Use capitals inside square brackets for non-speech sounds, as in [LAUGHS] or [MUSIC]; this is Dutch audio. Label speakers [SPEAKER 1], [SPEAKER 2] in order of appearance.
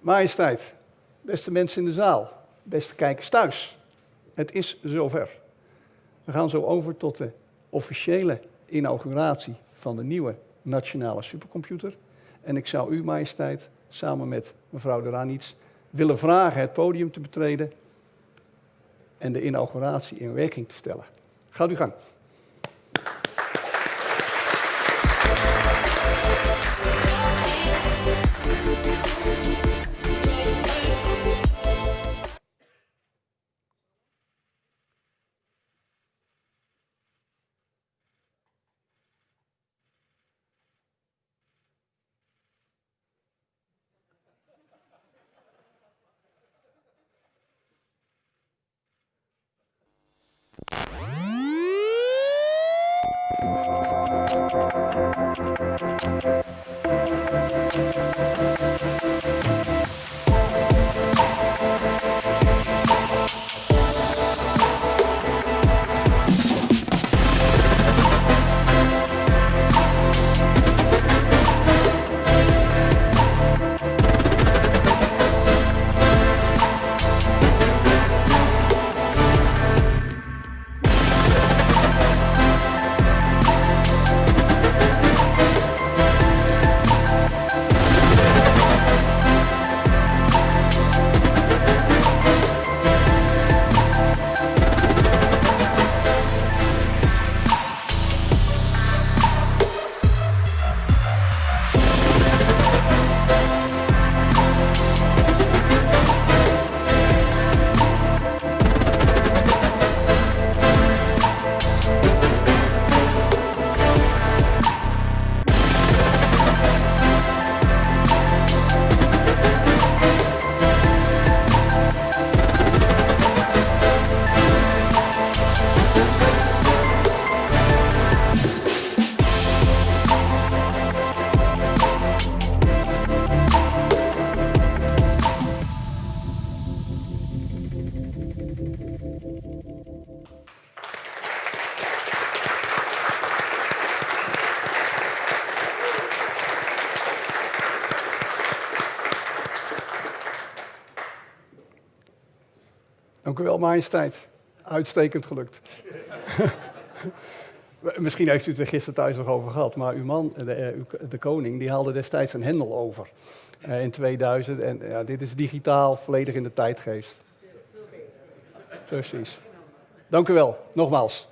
[SPEAKER 1] Majesteit, beste mensen in de zaal, beste kijkers thuis. Het is zover. We gaan zo over tot de officiële inauguratie van de nieuwe nationale supercomputer. En ik zou u, majesteit, samen met mevrouw de Ranits, willen vragen het podium te betreden en de inauguratie in werking te stellen. Gaat u gang. Dank u wel, majesteit. Uitstekend gelukt. [LAUGHS] Misschien heeft u het er gisteren thuis nog over gehad, maar uw man, de, eh, de koning, die haalde destijds een hendel over uh, in 2000. En ja, dit is digitaal, volledig in de tijdgeest. Precies. Dank u wel, nogmaals.